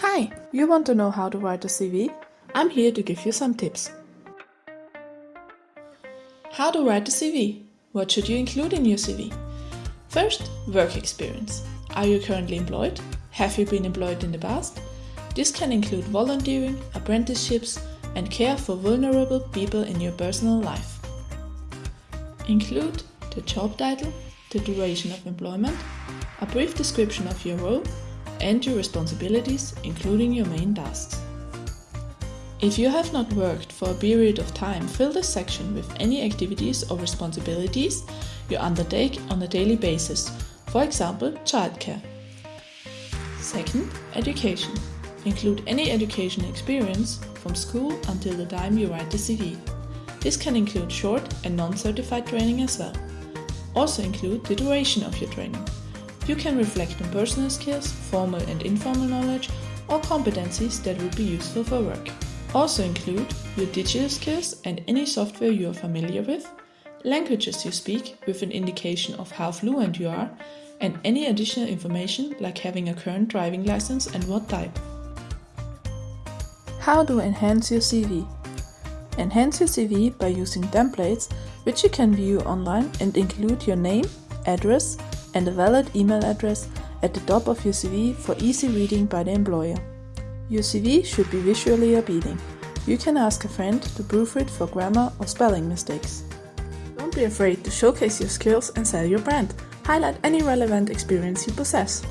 Hi, you want to know how to write a CV? I'm here to give you some tips. How to write a CV? What should you include in your CV? First, work experience. Are you currently employed? Have you been employed in the past? This can include volunteering, apprenticeships, and care for vulnerable people in your personal life. Include the job title, the duration of employment, a brief description of your role, and your responsibilities, including your main tasks. If you have not worked for a period of time, fill this section with any activities or responsibilities you undertake on a daily basis, for example, childcare. Second, education. Include any education experience from school until the time you write the CV. This can include short and non-certified training as well. Also include the duration of your training. You can reflect on personal skills, formal and informal knowledge, or competencies that would be useful for work. Also include your digital skills and any software you are familiar with, languages you speak with an indication of how fluent you are, and any additional information like having a current driving license and what type. How to enhance your CV? Enhance your CV by using templates which you can view online and include your name, address, and a valid email address at the top of your CV for easy reading by the employer. Your CV should be visually appealing. You can ask a friend to proofread for grammar or spelling mistakes. Don't be afraid to showcase your skills and sell your brand. Highlight any relevant experience you possess.